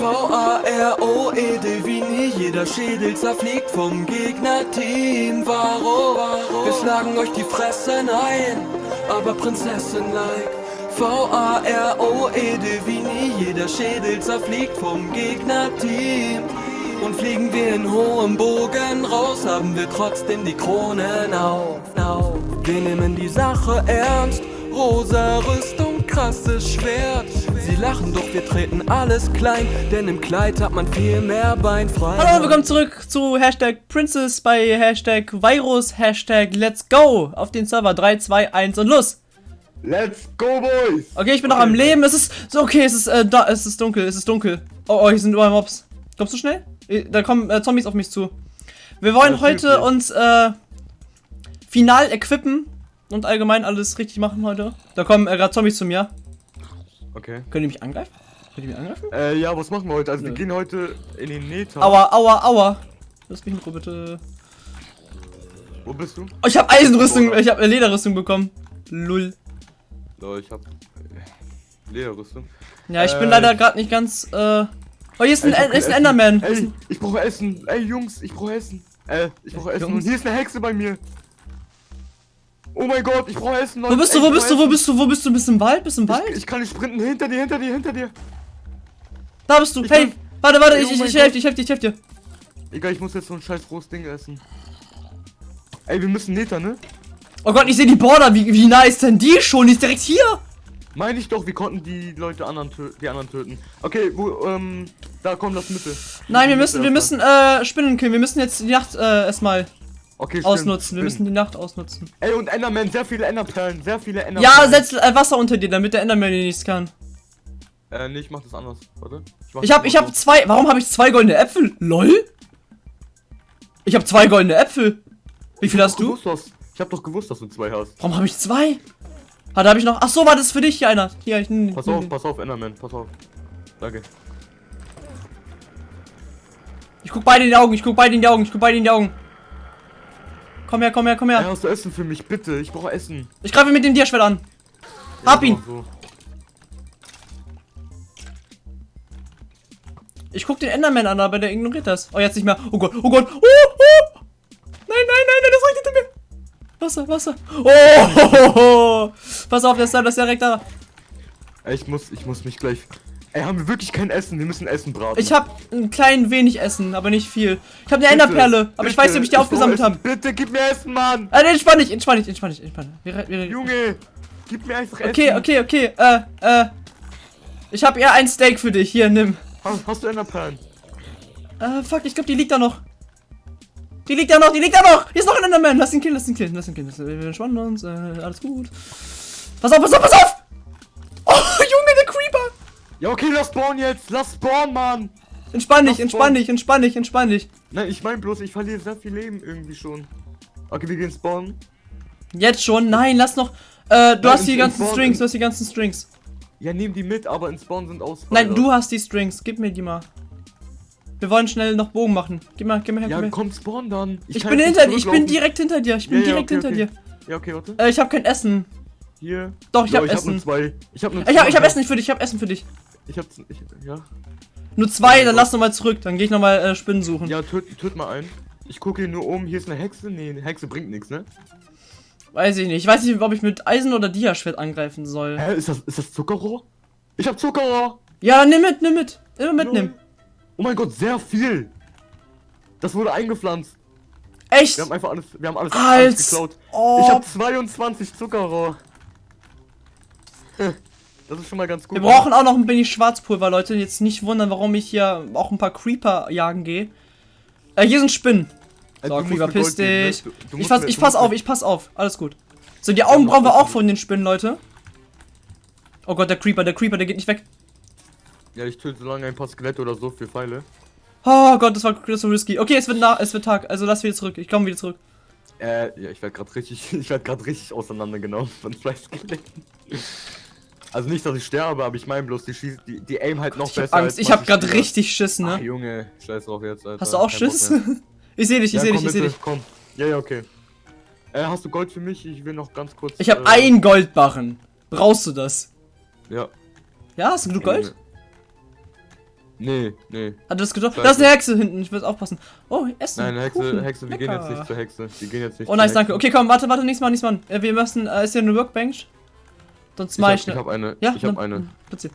V-A-R-O-E-D wie nie, jeder Schädel zerfliegt vom Gegnerteam. Warum? Wir schlagen euch die Fressen ein, aber Prinzessin-like. V-A-R-O-E-D wie nie, jeder Schädel zerfliegt vom Gegnerteam. Und fliegen wir in hohem Bogen raus, haben wir trotzdem die Kronen auf. Wir nehmen die Sache ernst, rosa Rüstung, krasses Schwert. Sie lachen, doch wir treten alles klein, denn im Kleid hat man viel mehr Beinfreiheit. Hallo und willkommen zurück zu Hashtag Princess bei Hashtag Virus, Hashtag Let's Go auf den Server 3, 2, 1 und los! Let's go, Boys! Okay, ich bin noch am Leben, es ist, so okay, es ist, äh, da, es ist dunkel, es ist dunkel. Oh, oh, hier sind überall Mobs. Kommst du schnell? Äh, Da kommen äh, Zombies auf mich zu. Wir wollen Ja, heute uns, äh, final equippen und allgemein alles richtig machen heute. Da kommen äh, gerade Zombies zu mir. Okay. Können die mich angreifen? Können die mich angreifen? Äh, ja, was machen wir heute? Also, Nö. wir gehen heute in den Nether. Aua, aua, aua. Lass mich in Ruhe, bitte. Wo bist du? Oh, ich habe Eisenrüstung, ich habe Lederrüstung bekommen. Lull. So, ich hab Lederrüstung. Ja, ich bin Äh, leider gerade nicht ganz, äh... Oh, hier ist ein, hab ist ein Enderman. Essen. Ich brauche Essen. Ey, Jungs, ich brauche Essen. Äh, ich brauche Essen. Und hier ist eine Hexe bei mir. Oh mein Gott, ich brauche Essen. Wo bist du, wo bist du, wo bist du, wo bist du? Bist du im Wald? Bist du im Ich, Wald? ich kann nicht sprinten. Hinter dir, hinter dir, hinter dir. Da bist du. ich Hey, bin- warte, warte, Ey, ich, oh ich, ich helf Gott. dir, ich helf dir, ich helf dir. Egal, ich muss jetzt so ein scheiß rohes Ding essen. Ey, wir müssen Nether, ne? Oh Gott, ich sehe die Border. Wie, wie nah ist denn die schon? Die ist direkt hier. Meine ich doch, wir konnten die Leute anderen die anderen töten. Okay, wo, ähm, da komm, das Mitte. Nein, wir müssen, wir müssen, äh, Spinnen killen. Wir müssen jetzt die Nacht, äh, erstmal Okay, stimmt, ausnutzen. Wir stimmt. müssen die Nacht ausnutzen. Ey, und Enderman, sehr viele Enderperlen, sehr viele Enderperlen. Ja, setz äh, Wasser unter dir, damit der Enderman dir nichts kann. Äh, nee, ich mach das anders. Warte. mach Ich hab, ich hab zwei, warum habe ich zwei goldene Äpfel? LOL? Ich hab zwei goldene Äpfel. Wie viel hast du? Gewusst, Ich hab doch gewusst, dass du zwei hast. Warum habe ich zwei? Ah, da habe ich noch. Ach so, war das für dich hier einer? Hier, ich nehm- Pass auf, pass auf, Enderman, pass auf. Danke. Ich guck beide in die Augen, ich guck beide in die Augen, ich guck beide in die Augen. Komm her, komm her, komm her. hast du Essen für mich, bitte? Ich brauche Essen. Ich greife mit dem Diaschwert an. Hab Ja, ihn. So. Ich guck den Enderman an, aber der ignoriert das. Oh, jetzt nicht mehr. Oh Gott, oh Gott. Oh, oh. Nein, nein, nein, nein, das reicht hinter mir. Wasser, Wasser. Oh, pass auf, der ist da, das ist direkt da. Ich muss, ich muss mich gleich. Ey, haben wir wirklich kein Essen? Wir müssen Essen braten. Ich hab ein klein wenig Essen, aber nicht viel. Ich hab eine Bitte, Enderperle, aber ich weiß nicht, ob ich die brauch aufgesammelt habe. Bitte, gib mir Essen, Mann! Ah, nee, entspann dich, entspann dich, entspann dich, entspann dich. Junge! Gib mir einfach Okay, Essen. okay, okay. Äh, äh. Ich hab eher ein Steak für dich. Hier, nimm. Hast, hast du Enderperlen? Äh, fuck, ich glaube, die liegt da noch. Die liegt da noch, die liegt da noch. Hier ist noch ein Enderman. Lass ihn killen, lass ihn killen, lass ihn killen. Wir entspannen uns. Äh, alles gut. Pass auf, pass auf, pass auf! Ja, okay, lass spawnen jetzt! Lass spawnen, Mann! Entspann dich, entspann dich, entspann dich, entspann dich. Nein, ich mein bloß, ich verliere sehr viel Leben irgendwie schon. Okay, wir gehen spawnen. Jetzt schon? Nein, lass noch. Äh, du Nein, hast die ganzen in- Strings, du hast die ganzen Strings. Ja, nehm die mit, aber in Spawn sind aus. Nein, du hast die Strings. Gib mir die mal. Wir wollen schnell noch Bogen machen. Gib mal, gib mal her, Ja, gib mir. komm, spawn dann. Ich kann bin hinter dir, ich bin direkt hinter dir. Ich bin Ja, ja, direkt okay, hinter okay. dir. Ja, okay, warte. Äh, ich habe kein Essen. Hier. Doch, ich Ja, hab ich hab Essen. nur zwei. Ich hab nur Ich hab, ich hab. Essen für dich, ich hab Essen für dich. Ich hab. Ich, ja. Nur zwei, dann lass noch mal zurück. Dann gehe ich noch mal äh, Spinnen suchen. Ja, töt, töt mal einen. Ich gucke hier nur oben. Hier ist eine Hexe. Nee, eine Hexe bringt nichts, ne? Weiß ich nicht. Ich weiß nicht, ob ich mit Eisen oder Diaschwert angreifen soll. Hä, ist das, ist das Zuckerrohr? Ich hab Zuckerrohr! Ja, nimm mit, nimm mit. Immer mitnehmen. Oh mein Gott, sehr viel! Das wurde eingepflanzt. Echt? Wir haben einfach alles, wir haben alles, alles geklaut. ob. Ich hab 22 Zuckerrohr. Das ist schon mal ganz gut. Wir brauchen auch noch ein wenig Schwarzpulver, Leute. Jetzt nicht wundern, warum ich hier auch ein paar Creeper jagen gehe. Äh, hier sind Spinnen. Ey, So, du Creeper, piss ne? dich. Du- du Ich, pass, ich pass auf, ich pass auf. Alles gut. So, die Augen brauchen wir auch von den Spinnen, Leute. Oh Gott, der Creeper, der Creeper, der geht nicht weg. Ja, ich töte so lange ein paar Skelette oder so für Pfeile. Oh Gott, das war, das war risky. Okay, es wird, nach, es wird Tag. Also lass wieder zurück. Ich komme wieder zurück. Äh, ja, ich werde gerade richtig, ich werde gerade richtig auseinandergenommen von zwei Skeletten. Also nicht, dass ich sterbe, aber ich meine bloß, die schießt, die, die aim halt noch Ich hab besser. Angst. als Ich hab grad Spieler. richtig Schiss, Ach, ne? Junge, scheiß drauf jetzt, Alter. Hast du auch Kein Schiss? ich seh dich, ich ja, seh dich, ich seh dich. Komm. Ja, ja, okay. Äh, hast du Gold für mich? Ich will noch ganz kurz. Ich hab äh, ein Goldbarren. Brauchst du das? Ja. Ja, hast du genug Gold? Nee, nee. Hat er das? Scheiße. Da ist eine Hexe hinten, ich muss aufpassen. Oh, Essen. Nein, Hexe, Kuchen. Hexe, wir gehen Lecker. jetzt nicht zur Hexe. Wir gehen jetzt nicht Oh, zur nice, Hexe. danke. Okay, komm, warte, warte, nichts machen, nichts machen. Äh, wir müssen, äh, ist hier eine Workbench? Sonst Ich mach hab, ich ich ne- hab eine. Ja, ich hab dann- eine. Platziert.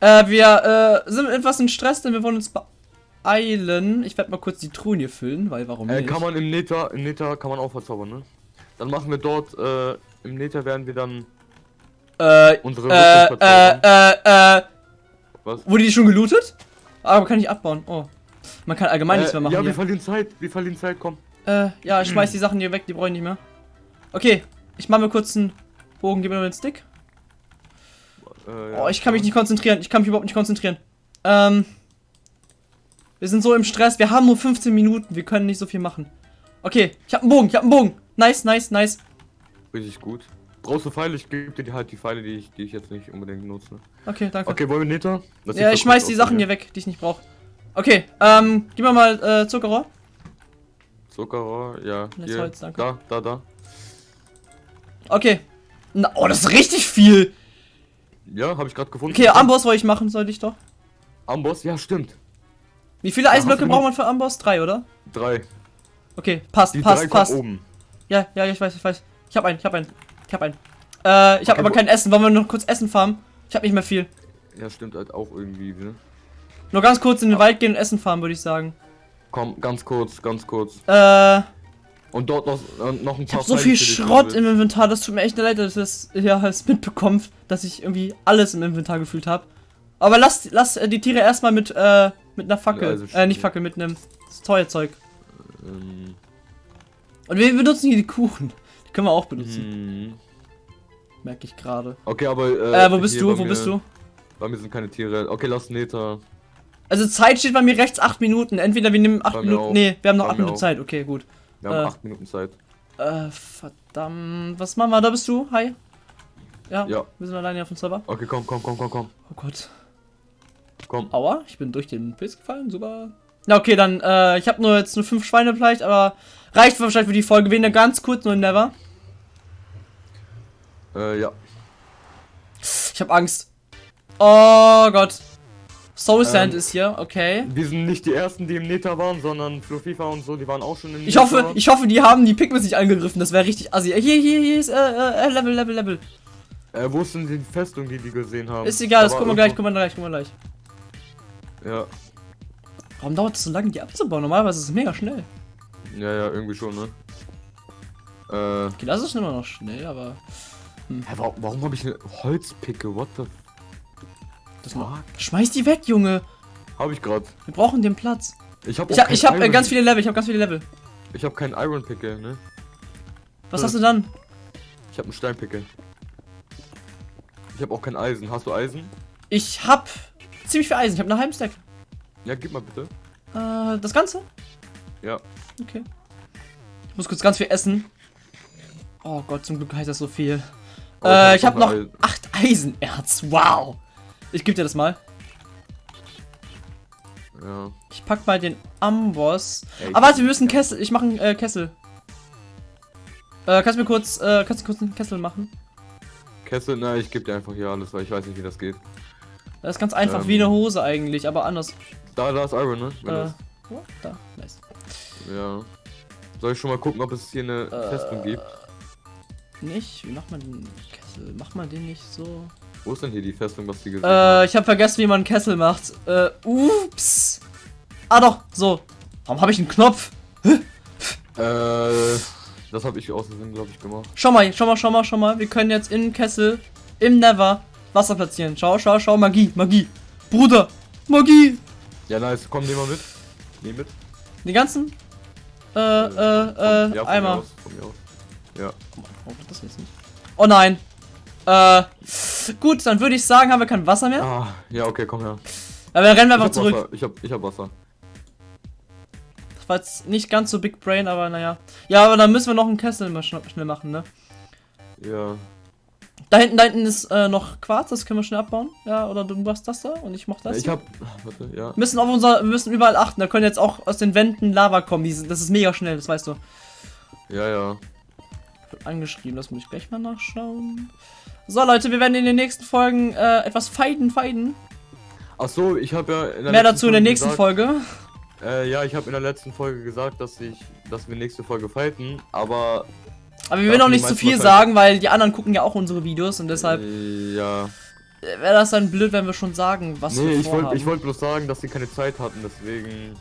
Äh, wir äh, sind etwas in Stress, denn wir wollen uns beeilen. Ich werde mal kurz die Truhen hier füllen, weil warum Äh, nicht? kann man im Nether, im Nether kann man auch verzaubern, ne? Dann machen wir dort, äh, im Nether werden wir dann äh, unsere äh, äh, äh, äh, Was? wurde die schon gelootet? Aber kann ich abbauen. Oh. Man kann allgemein nichts mehr Äh, machen ja, wir hier. verlieren Zeit, wir verlieren Zeit, komm. Äh, ja, ich schmeiß die Sachen hier weg, die brauche ich nicht mehr. Okay, ich mache mir kurz einen Bogen, gib mir mal den Stick. Äh, Oh, ich kann mich nicht konzentrieren. Ich kann mich überhaupt nicht konzentrieren. Ähm. Wir sind so im Stress. Wir haben nur 15 Minuten. Wir können nicht so viel machen. Okay, ich habe einen Bogen. Ich habe einen Bogen. Nice, nice, nice. Richtig gut. Brauchst du Pfeile? Ich gebe dir halt die Pfeile, die ich, die ich jetzt nicht unbedingt nutze. Okay, danke. Okay, wollen wir sieht ja, ich schmeiß die Sachen hier weg, die ich nicht brauche. Okay, ähm, gib mir mal äh, Zuckerrohr. Zuckerrohr, ja. Das Hier, Holz, danke. Da, da, da. Okay. Na, oh, das ist richtig viel. Ja, habe ich gerade gefunden. Okay, Amboss wollte ich machen, sollte ich doch. Amboss, ja, stimmt. Wie viele Eisenblöcke braucht man für Amboss? Drei, oder? Drei. Okay, passt, Die drei passt, kommen passt. oben. Ja, ja, ich weiß, ich weiß. Ich hab einen, ich hab einen. Ich hab einen. Äh, ich hab Okay, aber kein Essen. Wollen wir noch kurz Essen farmen? Ich hab nicht mehr viel. Ja, stimmt halt auch irgendwie, ne? Nur ganz kurz in den Wald gehen und Essen farmen, würde ich sagen. Komm, ganz kurz, ganz kurz. Äh, Und dort noch, äh, noch ein ich paar hab so viel Schrott im Inventar. Das tut mir echt leid, dass ich das ja es mitbekommt, dass ich irgendwie alles im Inventar gefühlt habe. Aber lass, lass äh, die Tiere erstmal mit, äh, mit einer Fackel. also äh, nicht. Fackel, mit einem Feuerzeug. Ähm, Und wir benutzen hier die Kuchen. Die können wir auch benutzen. hm. Merke ich gerade. Okay, aber. Äh, Äh, wo bist du? Wo mir- bist du? Bei mir sind keine Tiere. Okay, lass Nether. Also Zeit steht bei mir rechts 8 Minuten. Entweder wir nehmen 8 Bei mir Minuten. auch. Nee, wir haben noch Bei 8 mir Minuten auch. Zeit. Okay, gut. Wir haben Äh. 8 Minuten Zeit. Äh, verdammt. Was machen wir? Da bist du? Hi. Ja, Ja. wir sind alleine auf dem Server. Okay, komm, komm, komm, komm, komm. Oh Gott. Komm. Aua, ich bin durch den Pilz gefallen. Super. Na, okay, dann, äh, ich habe nur jetzt nur 5 Schweine vielleicht, aber reicht wahrscheinlich für die Folge. Gehen ganz kurz nur in Never. Äh, ja. Ich habe Angst. Oh Gott. Soul Sand Ähm, ist hier, okay. Wir sind nicht die ersten, die im Nether waren, sondern Flufifa und so, die waren auch schon im Ich hoffe, ich hoffe, die haben die Pigments nicht angegriffen. Das wäre richtig assi. Hier, hier, hier ist, äh, äh, Level, Level, Level. Äh, wo ist denn die Festung, die die gesehen haben? Ist egal, das Da war gucken wir gleich, gucken wir gleich, gucken wir gleich. Ja, Warum dauert es so lange, die abzubauen? Normalerweise ist es mega schnell. ja, ja, irgendwie schon, ne? Äh, Okay, das ist immer noch schnell, aber hä, warum, warum habe ich eine Holzpicke? What the das schmeiß die weg, Junge. Hab ich grad. Wir brauchen den Platz. Ich hab Ich hab, ich hab äh, Iron- ganz viele Level, ich habe ganz viele Level. Ich hab keinen Iron Picke, ne? Was Hm. hast du dann? Ich hab einen Steinpicke. Ich hab auch kein Eisen. Hast du Eisen? Ich hab ziemlich viel Eisen. Ich habe einen halben Stack. Ja, gib mal bitte. Äh, das Ganze? Ja. Okay. Ich muss kurz ganz viel essen. Oh Gott, zum Glück heißt das so viel. Oh, äh, ich hab habe noch Eisen. 8 Eisenerz. Wow. Ich gebe dir das mal. Ja. Ich pack mal den Amboss. Ey, Aber warte, wir müssen Kessel. Ich mache einen äh, Kessel. Äh, kannst du mir kurz, äh, kannst du kurz einen Kessel machen? Kessel, na, ich geb dir einfach hier alles, weil ich weiß nicht, wie das geht. Das ist ganz einfach, Ähm. wie eine Hose eigentlich, aber anders. Da, da ist Iron, ne? Wenn Äh, oh, da, nice. ja. Soll ich schon mal gucken, ob es hier eine Äh, Festung gibt? Nicht? Wie macht man den Kessel? Macht man den nicht so? Wo ist denn hier die Festung, was die gesehen Äh, haben? ich habe vergessen, wie man einen Kessel macht. Äh, ups. Ah doch, so. Warum habe ich einen Knopf? Äh, das habe ich aus Versehen, glaube ich, gemacht. Schau mal, schau mal, schau mal, schau mal. Wir können jetzt im Kessel, im Never, Wasser platzieren. Schau, schau, schau, Magie, Magie. Bruder, Magie. Ja, nice. Komm, nehmen wir mit. Nehm mit. Die ganzen, äh, äh, Von- äh, ja, Eimer. Mir aus, von mir aus. Ja. Oh, das jetzt nicht. Oh nein. Äh, gut, dann würde ich sagen, haben wir kein Wasser mehr. Ah, ja, okay, komm her. Aber dann rennen wir einfach zurück. Wasser. Ich hab, ich hab Wasser. Das war jetzt nicht ganz so Big Brain, aber naja. Ja, aber dann müssen wir noch einen Kessel mal schn schnell machen, ne? Ja. Da hinten, da hinten ist äh, noch Quarz, das können wir schnell abbauen. Ja, oder du machst das da und ich mach das. Ich hab. Warte, ja. Wir müssen auf unser, wir müssen überall achten. Da können jetzt auch aus den Wänden Lava kommen. Die sind, das ist mega schnell, das weißt du. Ja, ja. Angeschrieben, das muss ich gleich mal nachschauen. So Leute, wir werden in den nächsten Folgen äh, etwas feiden, feiden. Ach so, ich habe ja Mehr dazu in der nächsten gesagt, Folge. Äh, ja, ich habe in der letzten Folge gesagt, dass ich, dass wir nächste Folge fighten, aber Aber wir will noch nicht zu viel sagen, weil die anderen gucken ja auch unsere Videos und deshalb äh, ja. wäre das dann blöd, wenn wir schon sagen, was Nee, wir ich vorhaben. wollte ich wollte bloß sagen, dass sie keine Zeit hatten, deswegen.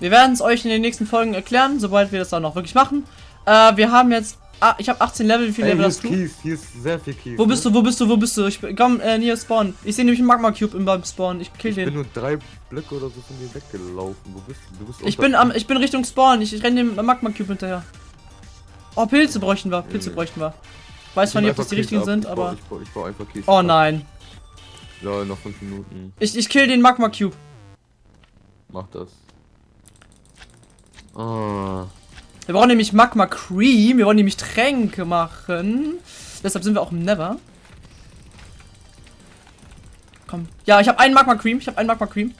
Wir werden es euch in den nächsten Folgen erklären, sobald wir das dann auch wirklich machen. Äh, wir haben jetzt, ah, ich habe 18 Level, wie viel Ey, Level hier hast ist du? Kies, hier ist sehr viel Kies. Wo bist du, wo bist du, wo bist du? Ich bin- komm, äh, hier spawn. Ich sehe nämlich einen Magma Cube im beim Spawn. Ich kill Ich bin den. nur drei Blöcke oder so von dir weggelaufen. Wo bist du? Du bist Ich bin am, ich bin Richtung Spawn. Ich, ich renne dem Magma Cube hinterher. Oh, Pilze bräuchten wir, Pilze Mhm. bräuchten wir. Weiß Ich zwar nehm nicht, ob das die Kies richtigen ab. sind, ich aber. Baue, ich, baue, ich baue einfach Kies. Oh ab. nein. Ja, noch fünf Minuten. Ich, ich kill den Magma Cube. Mach das. Ah. Wir brauchen nämlich Magma Cream. Wir wollen nämlich Tränke machen. Deshalb sind wir auch im Never. Komm. Ja, ich habe einen Magma Cream. Ich habe einen Magma Cream.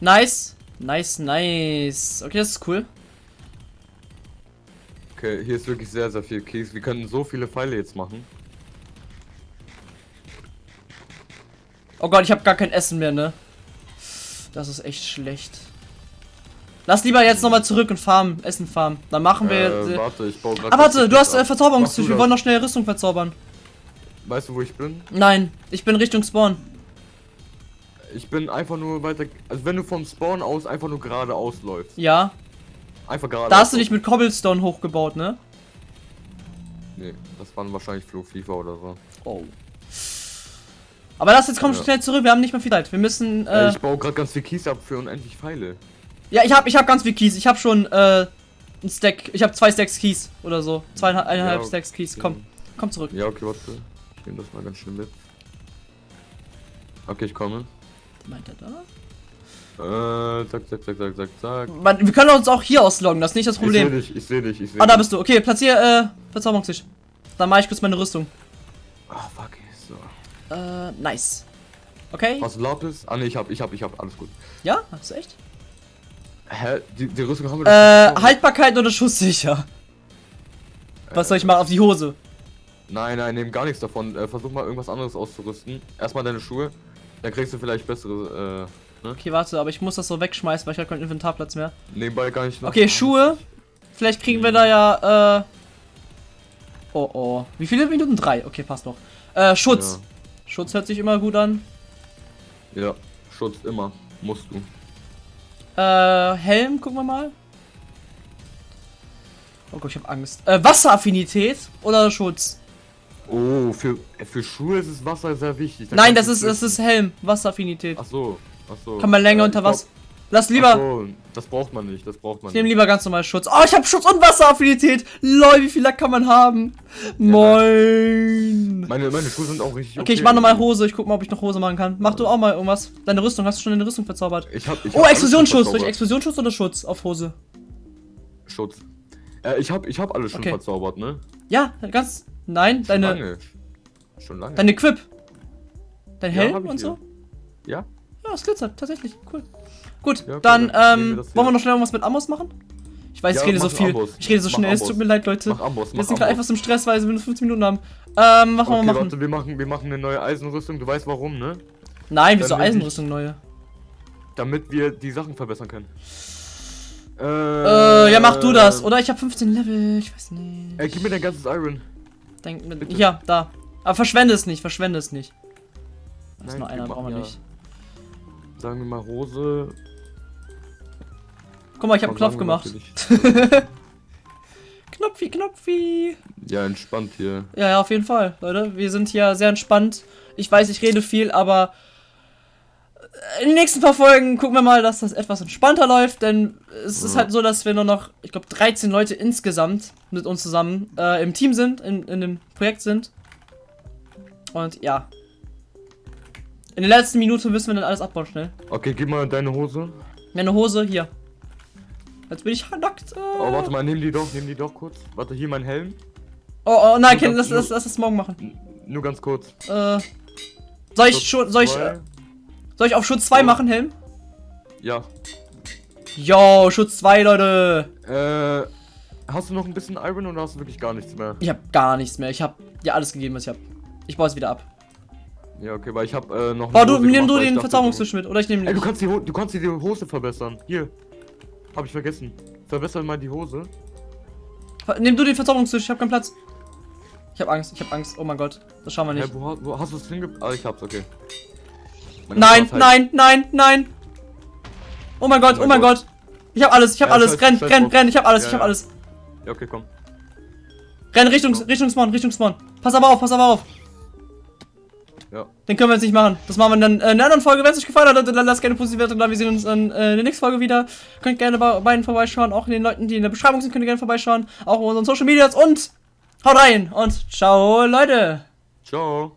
Nice. Nice, nice. Okay, das ist cool. Okay, hier ist wirklich sehr, sehr viel Kies. Wir können so viele Pfeile jetzt machen. Oh Gott, ich habe gar kein Essen mehr, ne? Das ist echt schlecht. Lass lieber jetzt nochmal zurück und farmen, Essen farmen. Dann machen wir. Äh, Äh, warte, ich baue gerade. ah, warte, du hast äh, Verzauberungstisch. Wir wollen noch schnell Rüstung verzaubern. Weißt du, wo ich bin? Nein, ich bin Richtung Spawn. Ich bin einfach nur weiter. Also, wenn du vom Spawn aus einfach nur geradeaus läufst. Ja. Einfach geradeaus. Da hast du dich mit Cobblestone hochgebaut, ne? Nee, das waren wahrscheinlich FIFA oder so. Oh. Aber lass jetzt komm Ja. schnell zurück, wir haben nicht mehr viel Zeit. Wir müssen. Äh, ich baue gerade ganz viel Kies ab für unendlich Pfeile. Ja, ich hab, ich hab ganz viel Keys. Ich hab schon äh, ein Stack. Ich hab zwei Stacks Keys oder so. Zweieinhalb Ja, Stacks Keys. Komm, komm zurück. Ja, okay, warte. Ich nehme das mal ganz schnell mit. Okay, ich komme. Meint er da? Äh, zack, zack, zack, zack, zack, zack. Man, wir können uns auch hier ausloggen, das ist nicht das Ich sehe Problem. dich, ich sehe dich, ich sehe Ah, da bist du. Okay, platzier äh, Verzauberungstisch. Dann mache ich kurz meine Rüstung. Ah, fuck, so. Äh, nice. Okay. Was Lapis? Ah, ne, ich hab, ich hab, ich hab, alles gut. Ja, hast du echt? Hä? Die, die Rüstung haben wir Äh, doch- Haltbarkeit oder schusssicher? Was soll ich machen? Auf die Hose. Nein, nein, nehm gar nichts davon. Äh, versuch mal irgendwas anderes auszurüsten. Erstmal deine Schuhe. Dann kriegst du vielleicht bessere, äh, ne? Okay, warte, aber ich muss das so wegschmeißen, weil ich habe keinen Inventarplatz mehr. Nebenbei gar nicht. Okay, Schuhe. Vielleicht kriegen wir da ja, äh. Oh, oh. Wie viele Minuten? Drei. Okay, passt noch. Äh, Schutz. Schutz hört sich immer gut an. Ja. ja, Schutz immer. Musst du. Äh, Helm, gucken wir mal. Oh Gott, ich hab Angst. Äh, Wasseraffinität oder Schutz? Oh, für, für Schuhe ist das Wasser sehr wichtig. Da Nein, das ist, das ist Helm. Wasseraffinität. Ach so, ach so. Kann man länger Äh, unter glaub- Wasser. Lass lieber. so, das braucht man nicht, das braucht man Ich nehme nicht. lieber ganz normal Schutz. Oh, ich habe Schutz und Wasseraffinität. Lol, wie viel Lack kann man haben? Moin. Meine, meine Schuhe sind auch richtig Okay, ich mach nochmal Hose. Ich guck mal, ob ich noch Hose machen kann. Mach du auch mal irgendwas. Deine Rüstung, hast du schon deine Rüstung verzaubert? Ich hab, ich Oh, hab Explosionsschutz. ich verzaubert. Explosionsschutz oder Schutz auf Hose? Schutz. Äh, ich hab, ich hab alles schon Okay. verzaubert, ne? Ja, ganz. Nein, Schon deine. lange. Schon lange. Deine Quip. Dein Ja, Helm ich und hier. so? Ja? Ja, es glitzert, tatsächlich. Cool. Gut, Ja, dann, wir ähm, wollen wir noch schnell irgendwas mit Amos machen? Ich weiß, Ja, ich rede so viel. Amboss. Ich rede so Mach schnell. Es tut mir leid, Leute. Mach Amboss, wir mach sind gerade Amboss. etwas im Stress, weil wir nur 15 Minuten haben. Ähm, was Okay, wir machen? warte, wir machen, wir machen eine neue Eisenrüstung. Du weißt warum, ne? Nein, wieso Eisenrüstung neue? Damit wir die Sachen verbessern können. Äh, ja, mach du das. Oder ich habe 15 Level. Ich weiß nicht. Ey, gib mir dein ganzes Iron. Denk mit. bitte. Ja, da. Aber verschwende es nicht, verschwende es nicht. Das ist Nein, nur wir einer, brauchen wir ja- nicht. Sagen wir mal Hose. Guck mal, ich habe einen Knopf gemacht. Knopfi, Knopfi. ja, entspannt hier. Ja, ja, auf jeden Fall, Leute. Wir sind hier sehr entspannt. Ich weiß, ich rede viel, aber in den nächsten paar Folgen gucken wir mal, dass das etwas entspannter läuft, denn es ist Ja. halt so, dass wir nur noch, ich glaube, 13 Leute insgesamt mit uns zusammen äh, im Team sind, in, in dem Projekt sind. Und ja. In der letzten Minute müssen wir dann alles abbauen, schnell. Okay, gib mal deine Hose. Meine Hose, hier. Jetzt bin ich nackt. Äh. Oh, warte mal, nimm die doch, nimm die doch kurz. Warte, hier mein Helm. Oh, oh nein, Ken, lass, lass, lass das morgen machen. Nur ganz kurz. Äh. Soll ich schon, soll ich, äh, soll ich auf Schutz 2 So. machen, Helm? Ja. Yo, Schutz 2, Leute. Äh. Hast du noch ein bisschen Iron oder hast du wirklich gar nichts mehr? Ich hab gar nichts mehr. Ich hab dir alles gegeben, was ich hab. Ich baue es wieder ab. Ja, okay, weil ich hab äh, noch. Eine du, nimm du den dachte, Verzauberungstisch mit. Oder ich nehme Ey, du den. kannst, die Ho du kannst die Hose verbessern. Hier. Hab ich vergessen. Verbessern mal die Hose. Nimm du den Verzauberungstisch, ich habe keinen Platz. Ich habe Angst, ich habe Angst. Oh mein Gott, das schauen wir nicht. wo, ha- wo hast du es hinge... Ah, ich hab's, okay. Meine Nein, nein, nein, nein. Oh mein Gott, oh mein Gott. Ich habe alles, ich habe Ja, alles. Renn, renn, renn, ich habe alles, Ja, ich habe ja. alles. Ja, okay, komm. Renn Richtung, Richtung Spawn, Richtung Spawn. Pass aber auf, pass aber auf. Ja. Den können wir jetzt nicht machen. Das machen wir dann in einer anderen Folge. Wenn es euch gefallen hat, dann lasst gerne positive Wertung da. Wir sehen uns in, äh, in der nächsten Folge wieder. Könnt gerne bei beiden vorbeischauen. Auch den Leuten, die in der Beschreibung sind, könnt ihr gerne vorbeischauen. Auch auf unseren Social Medias und haut rein und ciao, Leute. Ciao.